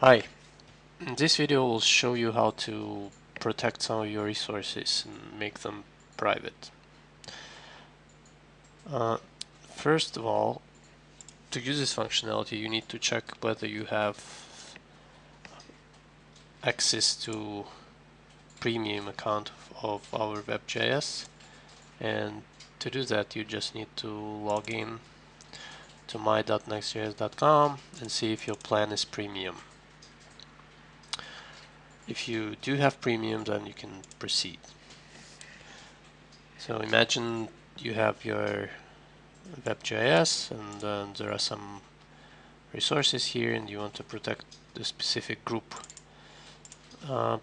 Hi, this video will show you how to protect some of your resources and make them private. Uh, first of all, to use this functionality you need to check whether you have access to premium account of our Web GIS and to do that you just need to log in to my.nextgis.com and see if your plan is premium. If you do have premium then you can proceed. So imagine you have your Web GIS and then there are some resources here and you want to protect the specific group. Uh,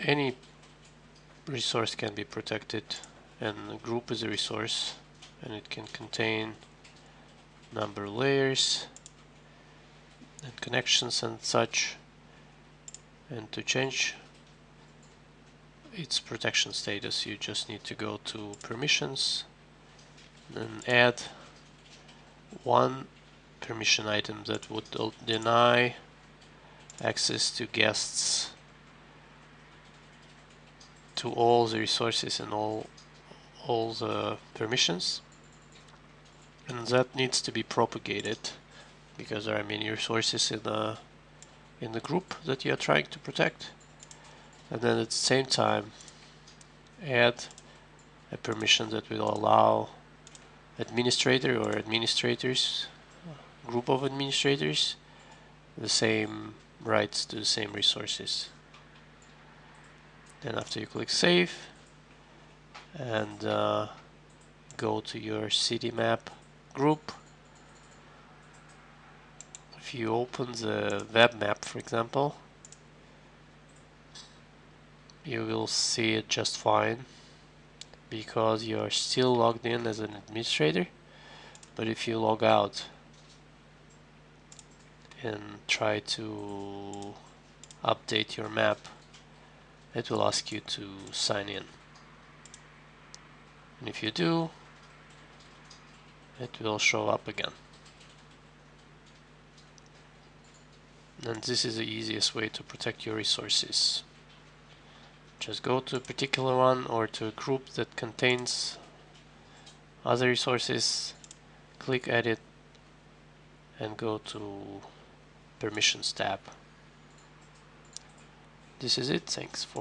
any resource can be protected and a group is a resource and it can contain number of layers and connections and such and to change its protection status you just need to go to permissions and add one permission item that would deny access to guests to all the resources and all all the permissions. And that needs to be propagated because there are many resources in the in the group that you are trying to protect. And then at the same time add a permission that will allow administrator or administrators group of administrators the same rights to the same resources. Then after you click save and uh, go to your city map group if you open the web map for example you will see it just fine because you are still logged in as an administrator. But if you log out and try to update your map it will ask you to sign in. And if you do it will show up again and this is the easiest way to protect your resources. Just go to a particular one or to a group that contains other resources click edit and go to permissions tab. This is it. Thanks for